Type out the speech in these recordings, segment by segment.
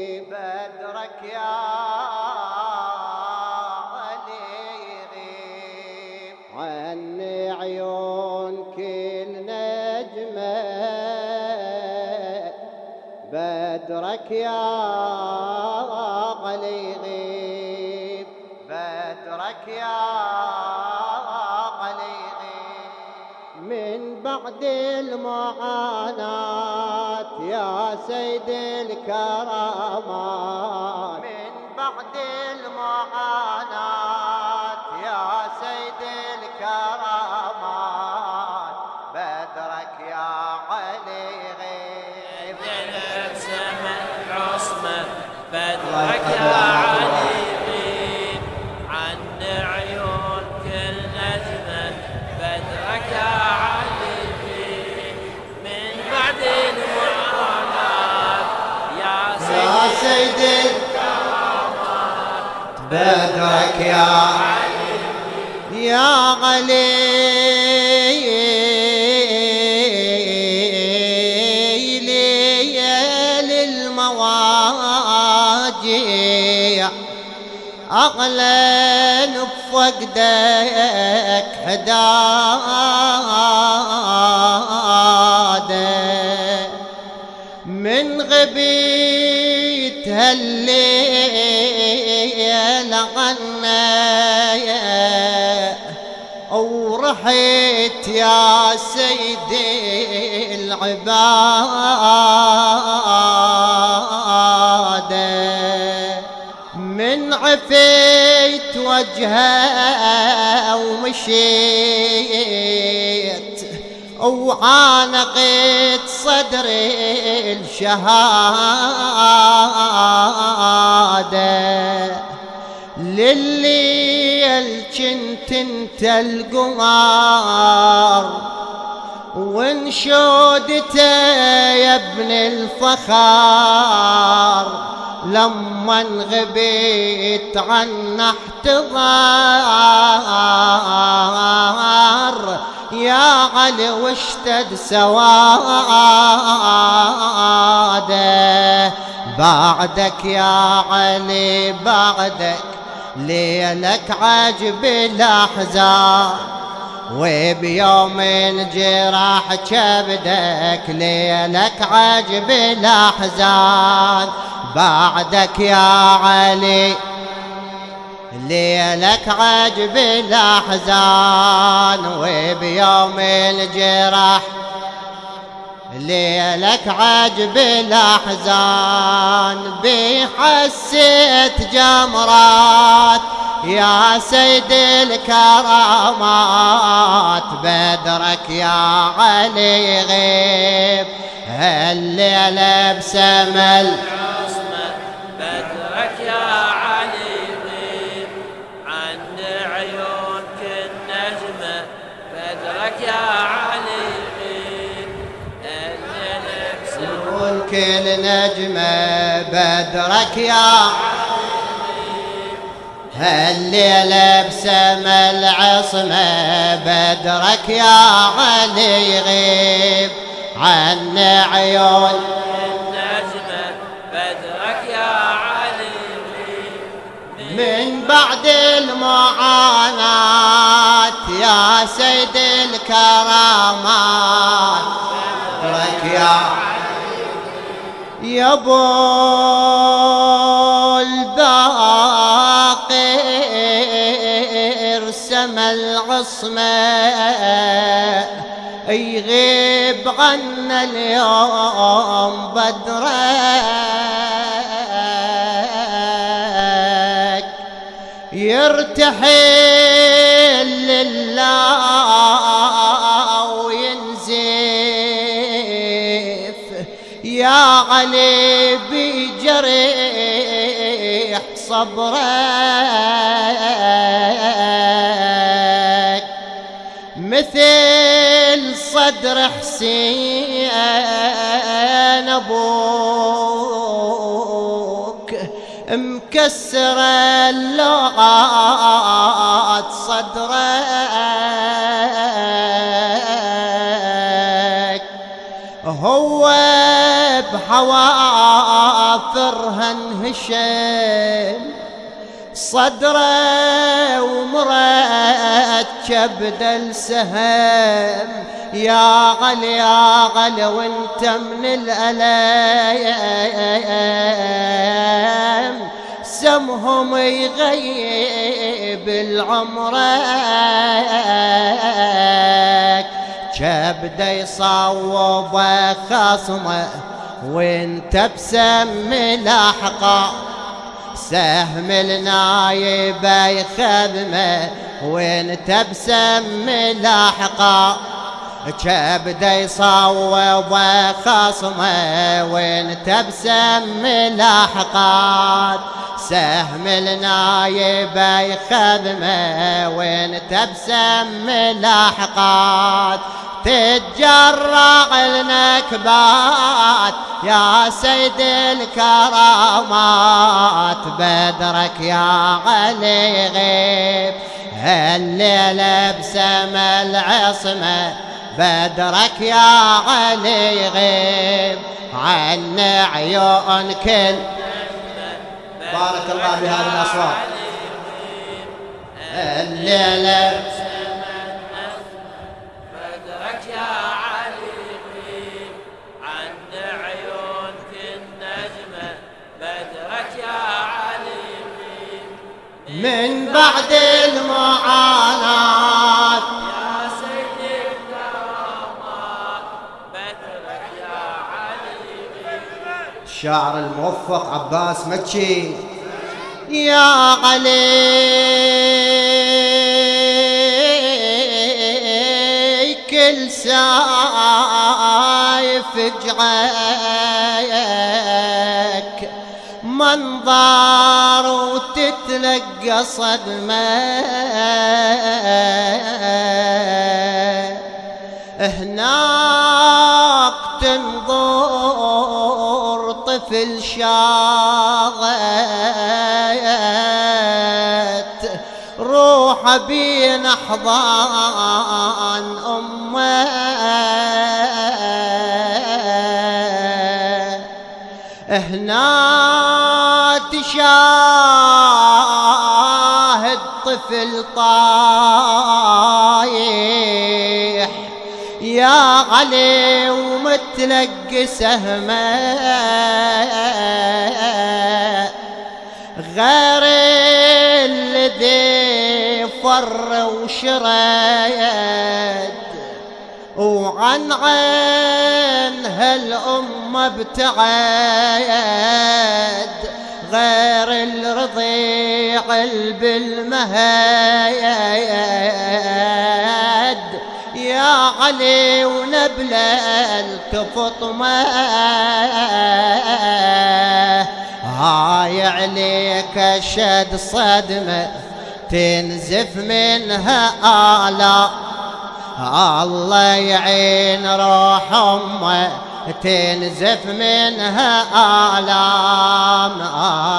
بدرك يا علي عني عيون كل نجمة. بدرك يا علي يغيب بدرك يا علي يغيب من بعد المعاناة يا سيد الكرامات. من بعد المعاناة يا سيد الكرامات. بدرك يا علي غيب سما عصمة بدرك يا سيدي. سيد بدرك يا يا علي. ليل أغلى بفقدك حداده هالليل غنى ورحت يا سيدي العبادة من عفيت وجهه ومشيت وعانقت صدري الشهادة. لليل كنت انت القمر وانشودته يا ابن الفخار لما انغبيت عن احتضار. يا علي واشتد سواده. بعدك يا علي بعدك ليلك عجب الأحزان. وبيوم الجراح كبدك ليلك عجب الأحزان. بعدك يا علي ليلك عجب الاحزان وبيوم الجراح ليلك عجب الاحزان بحسيت جمرات. يا سيد الكرامات بدرك يا علي غيب. هالليلة بسمل؟ بدرك كل نجمة بدرك يا هالليلة بسما العصمة بدرك يا علي غيب. عن عيون النجمة بدرك يا علي من بعد المعاناة يا سيد الكرامات بدرك يا يا ابو الباقر سما العصمة. يغيب عنا اليوم بدرك. يرتحل علي بجريح صبرك مثل صدر حسين أبوك مكسر اللغات صدرك هو بحواف ضوافرها انهشم صدره ومركب دل سهم يا غل يا غل وانت من الألام سمهم يغيب العمرك كبده يصوب خصمه. وانت بسم لاحقه سهم النايب يخدمه وانت بسم لاحقه كبده يصوب خصمه وانت بسم لاحقات سهم النايب يخدمه وانت بسم لاحقات تتجرع النكبات. يا سيد الكرامات بدرك يا علي غيب. هالليلة بسما العصمة بدرك يا علي غيب. عن عيون كل بارك الله بهذه الأصوات. الليلة من بعد المعاناة. يا سيد الكرامات بدرك يا علي الشاعر الموفق عباس مكي يا علي كل سايف جعاك منظر وتتلقى صدمة. هناك تنظر طفل شاغت. روح بين أحضان هنا تشاهد طفل طايح يا علي ومتلقي سهمه غير الذي فر وشرد وعن عين هالأم ابتعد غير الرضيع بالمهاد يا علي ونبلة التفطمة هاي عليك شد صدمة تنزف منها آلاء. الله يعين روح امه تنزف منها آلام.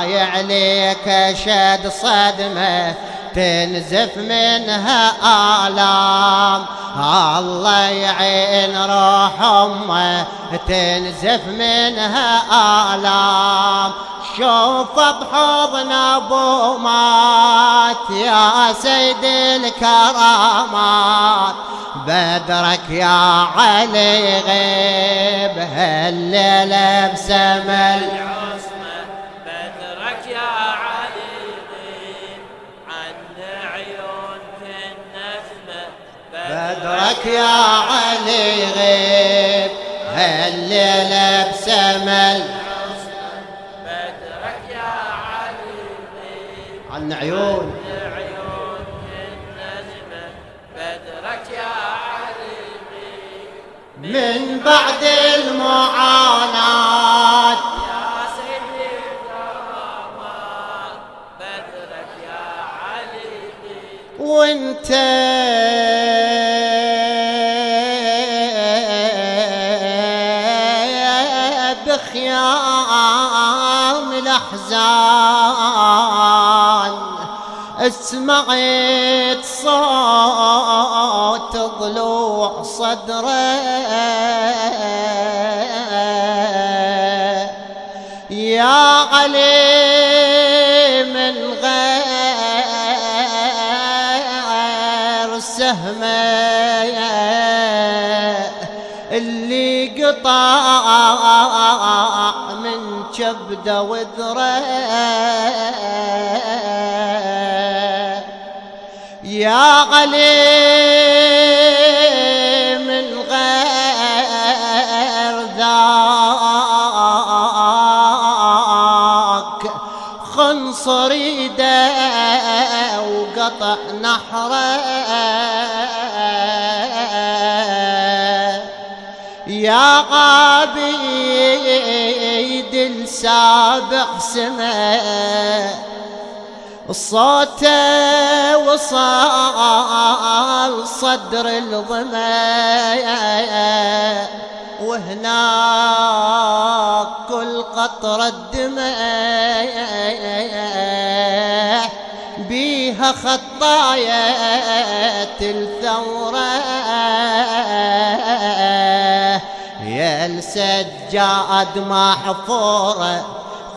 آي عليك شد صدمة تنزف منها آلام. الله يعين روح امه تنزف منها آلام. شوف بحضن أبو مات يا سيد الكرامات. بدرك يا علي غيب هالليلة بسمل بدرك يا علي غيب. هالليلة بسمل بدرك يا علي غيب عن عيون من بعد المعاناة. يا سيدي الكرامات بدرك يا علي وانت بخيام الاحزان سمعت صوت ضلوع صدره. يا علي من غير سهمة. اللي قطع كبده وذره. يا علي من غير ذاك خنصر يده وقطع نحره. يا عبيد السابع سمه الصوت وصال صدر الظما. وهناك كل قطرة دمع بيها خطاية الثورة يا السجاد محفورة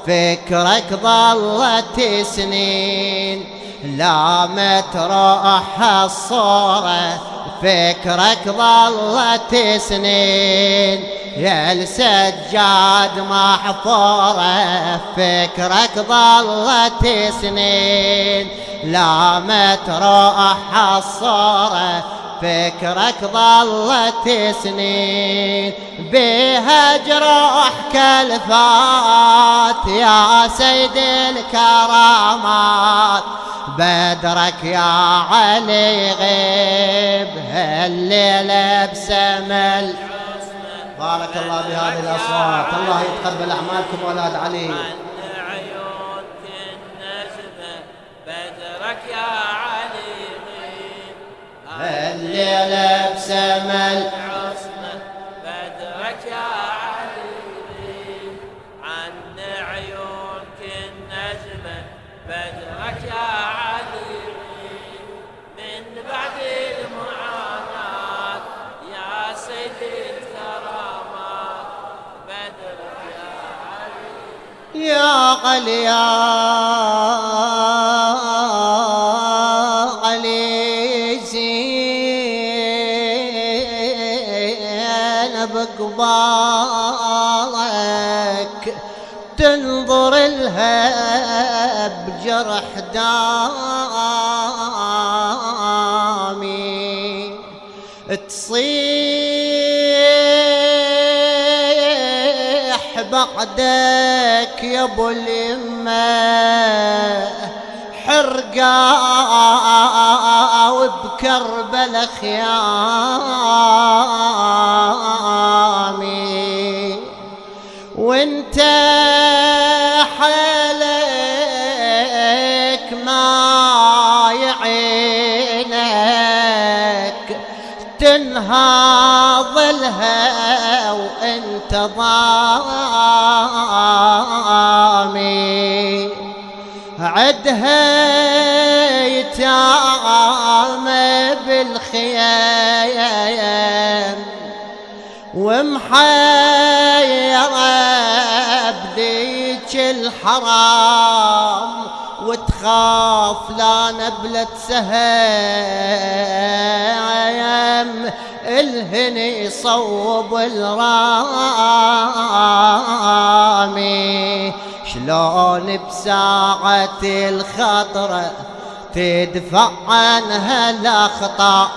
فكرك ظلت سنين. لا ما تروح الصورة فكرك ظلت سنين. يا السجاد محفورة فكرك ظلت سنين. لا ما تروح الصورة فكرك ظلت سنين بها جروح كالفات يا سيد الكرامات. بدرك يا علي غيب هالليلة بسمل. بارك الله بهذه الأصوات. الله يتقبل أعمالكم أولاد علي. بدرك يا علي. عن عيونك النجمة بدرك يا من بعد المعاناة يا الكرامات بدرك يا يا يا بقبالك تنظر لها بجرح دامي. تصيح بعدك يا أبو اليمه حرقا وبكربل خيامي لها وانت ضامي عدها يتام بالخيام. ومحيرة بذيك الحرام. وتخاف لا نبلة سهام. الهني يصوب الرامي. شلون بساعة الخطرة تدفع عنها الأخطاء؟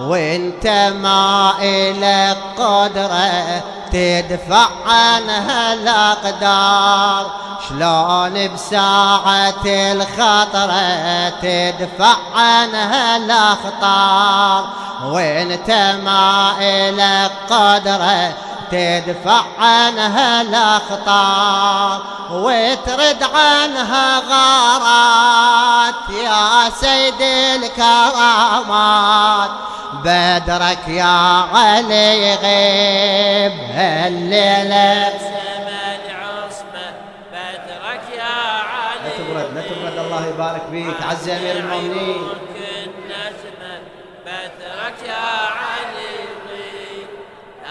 وانت ما إلك قدرة تدفع عنها الأقدار. شلون بساعة الخطرة تدفع عنها الأخطار؟ وانت ما إلك قدرة تدفع عنها الأخطار وترد عنها غارات. يا سيد الكرامات بدرك يا علي غيب. هالليلة سمن عصمة بدرك يا علي لا تبرد لا تبرد. الله يبارك فيك. عز أمير المؤمنين.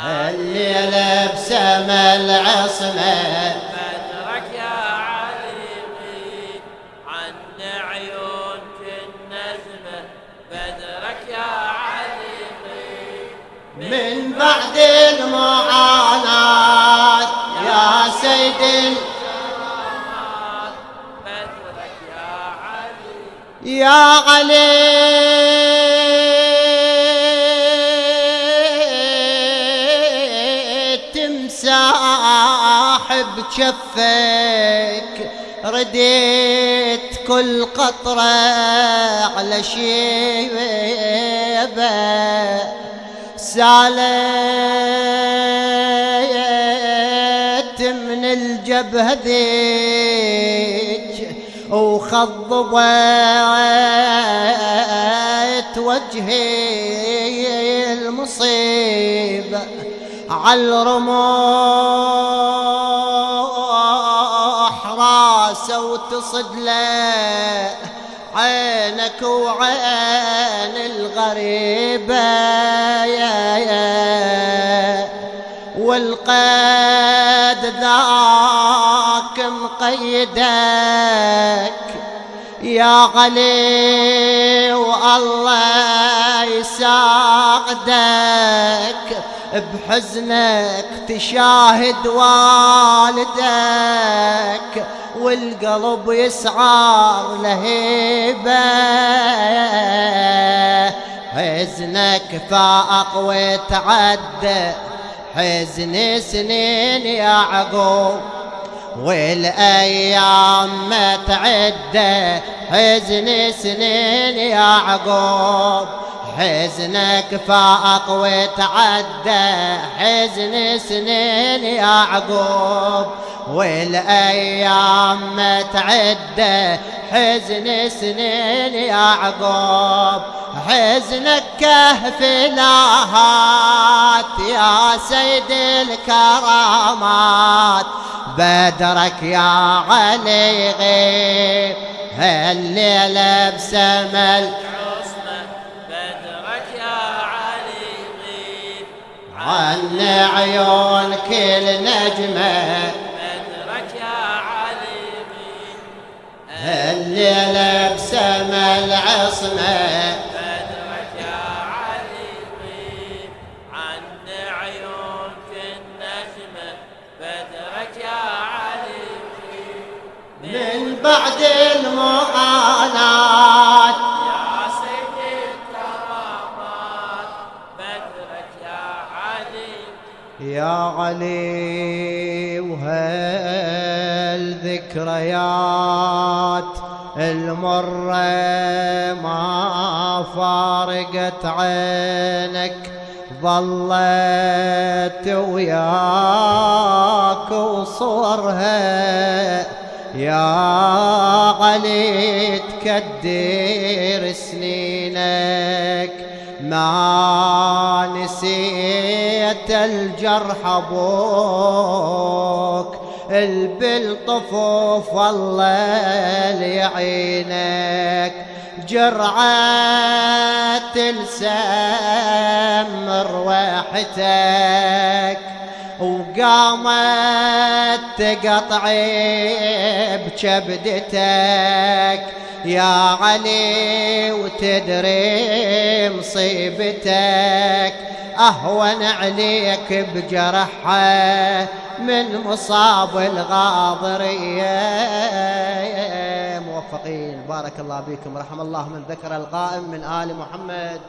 الليلة بسما العصمة بدرك يا عليقي عن عيونك النزمة بدرك يا عليقي من بعد المعاناة يا سيد بدرك يا علي يا علي. بجفك رديت كل قطرة على شيبة. سالت من الجبهة ذيك وخضبت وجهي المصيبة على الرموح له عينك وعين الغريبة يا يا. والقيد ذاك مقيدك يا علي والله يساعدك بحزنك تشاهد والدك. والقلب يسعر لهيبة حزنك فاق وتعدى حزن سنين يا عقوب والأيام ما تعدى حزن سنين يا عقوب حزنك فاق وتعدى حزن سنين يا عقوب. والأيام ما تعدى حزن سنين يا عقوب. حزنك كهف لاهات يا سيد الكرامات. بدرك يا علي غيب هالليلة بسمل عن عيون كل نجمة. بدرك يا علي غيب هالليلة بسمل وهالذكريات المرة ما فارقت عينك؟ ظلت وياك وصورها. يا علي تكدر سنينك. ما نسيت الجرح أبوك البالطفوف الله ليعينك. جرعة السم رويحتك وقامت تقطعي بكبدتك. يا علي وتدري مصيبتك. أهون عليك بجرحها من مصاب الغاضرية. موفقين. بارك الله بكم رحم الله من ذكر القائم من آل محمد.